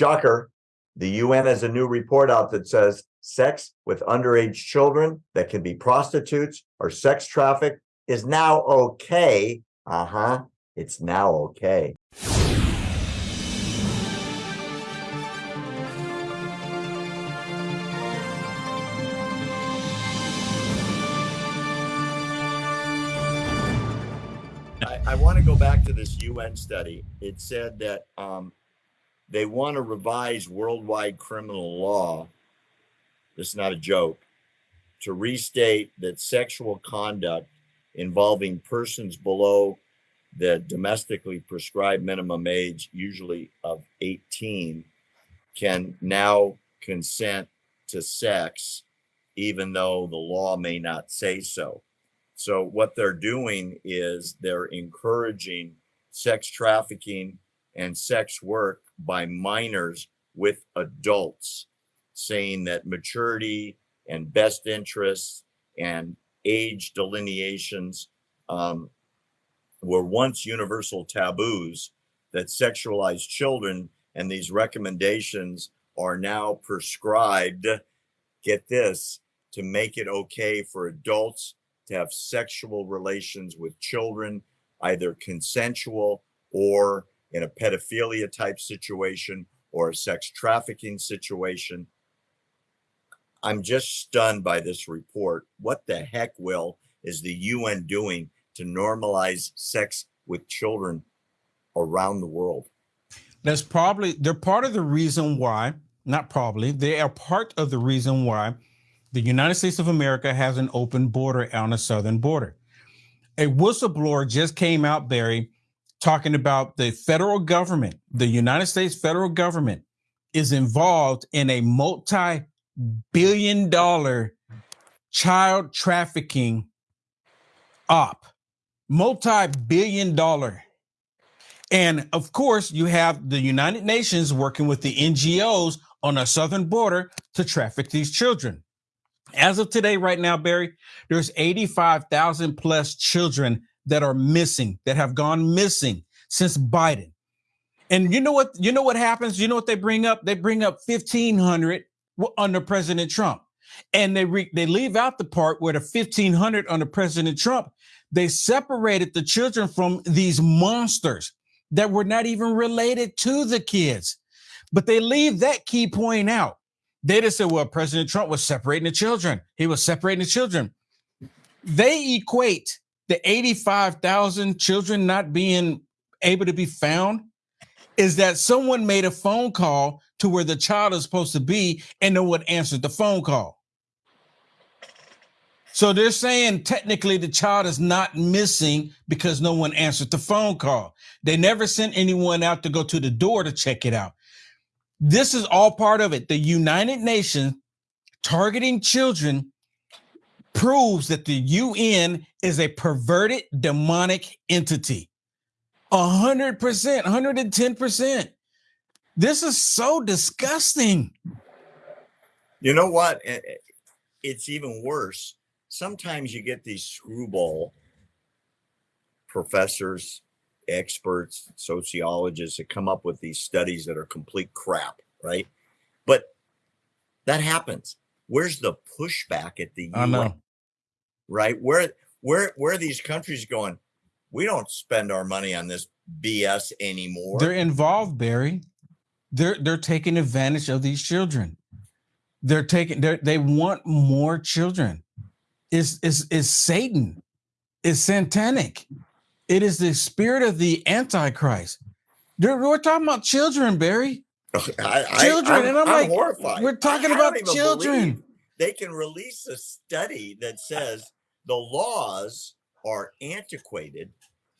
shocker, the UN has a new report out that says sex with underage children that can be prostitutes or sex traffic is now okay. Uh huh. It's now okay. I, I want to go back to this UN study. It said that um, they want to revise worldwide criminal law. This is not a joke. To restate that sexual conduct involving persons below the domestically prescribed minimum age, usually of 18, can now consent to sex, even though the law may not say so. So, what they're doing is they're encouraging sex trafficking and sex work by minors with adults, saying that maturity and best interests and age delineations um, were once universal taboos, that sexualized children and these recommendations are now prescribed, get this, to make it okay for adults to have sexual relations with children, either consensual or in a pedophilia type situation or a sex trafficking situation. I'm just stunned by this report. What the heck, Will, is the UN doing to normalize sex with children around the world? That's probably, they're part of the reason why, not probably, they are part of the reason why the United States of America has an open border on the southern border. A whistleblower just came out, Barry, talking about the federal government, the United States federal government is involved in a multi billion dollar child trafficking op, multi billion dollar. And of course, you have the United Nations working with the NGOs on our southern border to traffic these children. As of today, right now, Barry, there's 85,000 plus children that are missing, that have gone missing since Biden. And you know what? You know what happens? You know what they bring up? They bring up 1,500 under President Trump, and they re- they leave out the part where the 1,500 under President Trump. They separated the children from these monsters that were not even related to the kids, but they leave that key point out. They just said, well, President Trump was separating the children. He was separating the children. They equate the 85,000 children not being able to be found is that someone made a phone call to where the child is supposed to be and no one answered the phone call. So they're saying technically the child is not missing because no one answered the phone call. They never sent anyone out to go to the door to check it out. This is all part of it. The United Nations targeting children proves that the UN is a perverted demonic entity. A hundred percent, 110%. This is so disgusting. You know what? It's even worse. Sometimes you get these screwball professors experts, sociologists that come up with these studies that are complete crap, right? But that happens. Where's the pushback at the UN? Right? Where where where are these countries going? We don't spend our money on this BS anymore. They're involved, Barry. They're they're taking advantage of these children. They're taking they they want more children. Is is is Satan? Is satanic? It is the spirit of the Antichrist. We're talking about children, Barry. I, children, I, and I'm, I'm like, horrified. We're talking about children. They can release a study that says the laws are antiquated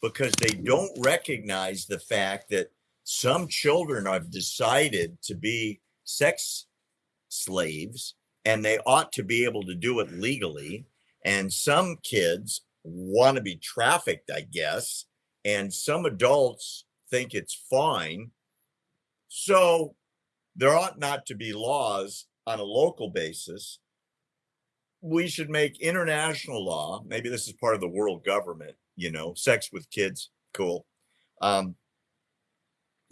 because they don't recognize the fact that some children have decided to be sex slaves and they ought to be able to do it legally. And some kids want to be trafficked, I guess. And some adults think it's fine. So there ought not to be laws on a local basis. We should make international law. Maybe this is part of the world government, you know, sex with kids, cool. Um,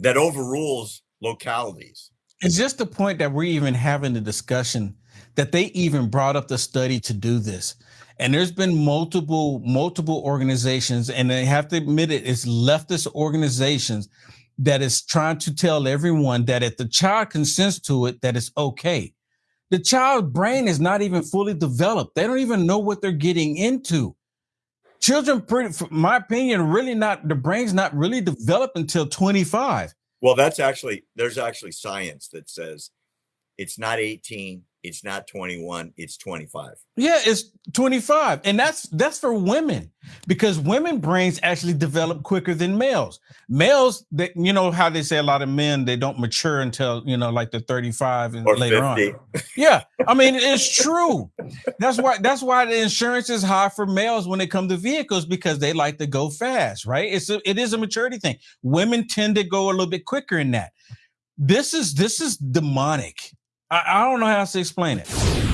that overrules localities. It's just the point that we're even having the discussion that they even brought up the study to do this. And there's been multiple, multiple organizations, and they have to admit it, it's leftist organizations that is trying to tell everyone that if the child consents to it, that it's okay. The child's brain is not even fully developed. They don't even know what they're getting into. Children, pretty, my opinion, really not, the brain's not really developed until 25. Well, that's actually, there's actually science that says it's not 18, it's not 21 it's 25 yeah it's 25 and that's that's for women because women brains actually develop quicker than males. Males that you know how they say a lot of men they don't mature until you know like they're 35 and or later 50. on yeah i mean it's true. That's why that's why the insurance is high for males when it comes to vehicles because they like to go fast right? It's a, it is a maturity thing. Women tend to go a little bit quicker in that. This is this is demonic I, I don't know how else to explain it.